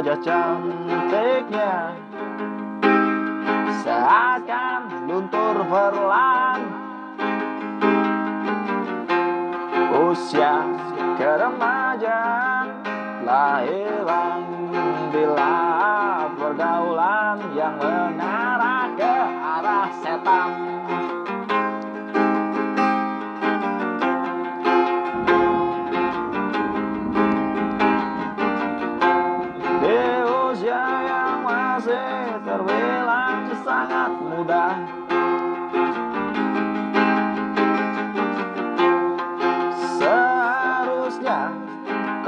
wajah cantiknya Seakan luntur perlahan. Usia keremajaan telah hilang Bila pergaulan yang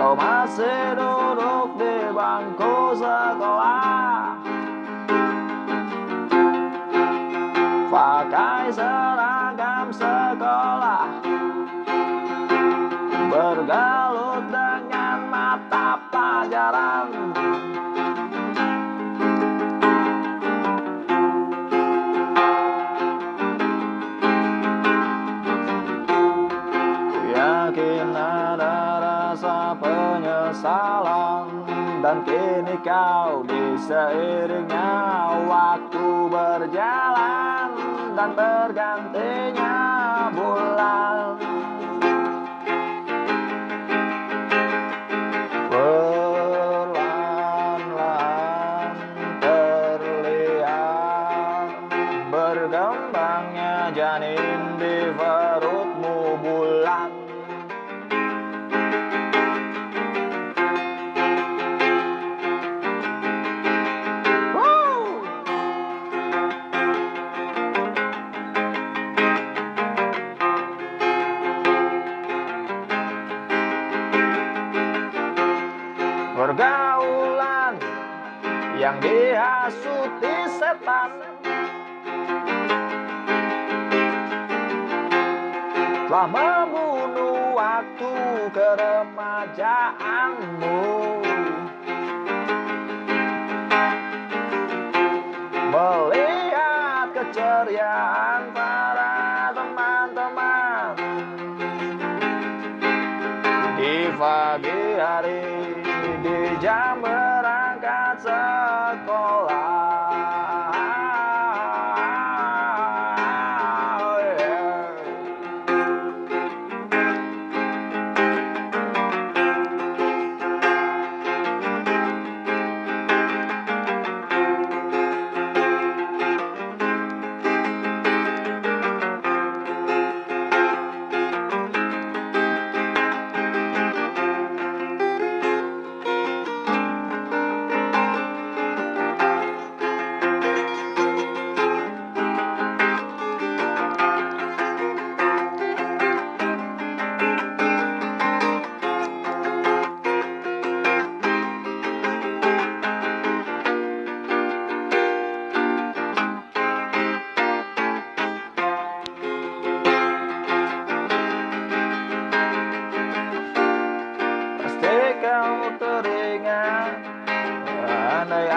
kau masih duduk di bangku sekolah. Pakai seragam sekolah. Bergalut dengan mata pelajaran Dan kini kau diseiringnya waktu berjalan Dan bergantinya bulan. Perlahan-lahan terlihat Berkembangnya janin di Pergaulan yang dihasuti setan. Telah membunuh waktu keremajaanmu. Melihat keceriaan para teman-teman. Di pagi hari di jam berangkat sekolah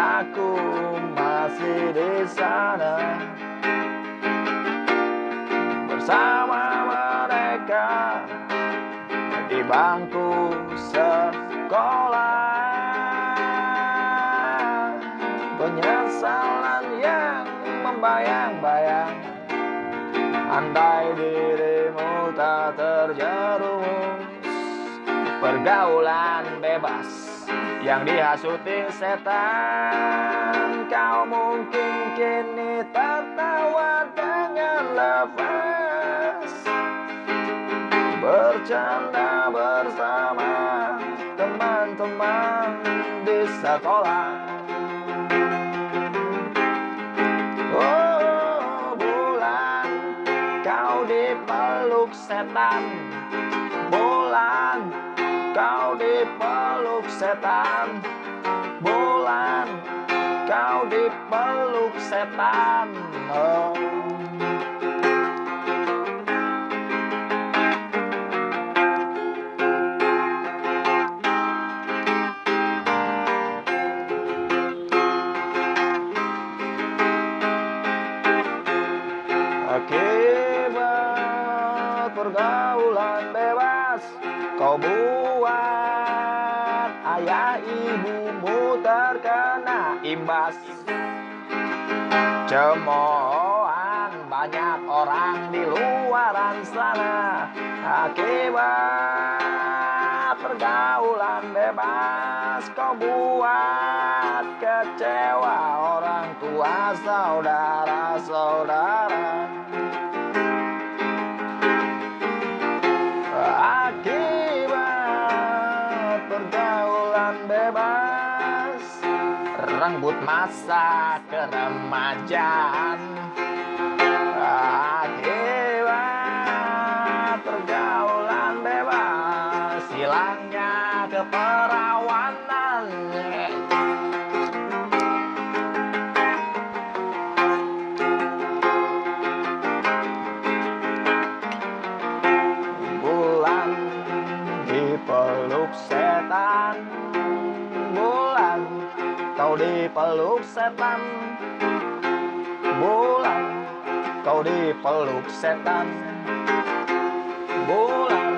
aku masih di sana. Bersama mereka Di bangku sekolah. Penyesalan yang membayang-bayang. Andai dirimu tak terjerumus Pergaulan bebas yang dihasuti setan Kau mungkin kini tertawa dengan lepas. Bercanda bersama teman-teman di sekolah. Oh bulan kau dipeluk setan. Bulan kau dipeluk setan Bulan kau dipeluk setan oh. Bebas Kau buat ayah ibumu ter bebas Cemoohan banyak orang di luaran sana. Akibat pergaulan bebas Kau buat kecewa orang tua saudara-saudara Rambut masa keremajaan. Akibat pergaulan bebas Hilangnya keperawanan dipeluk setan. Bulan kau dipeluk setan. Bulan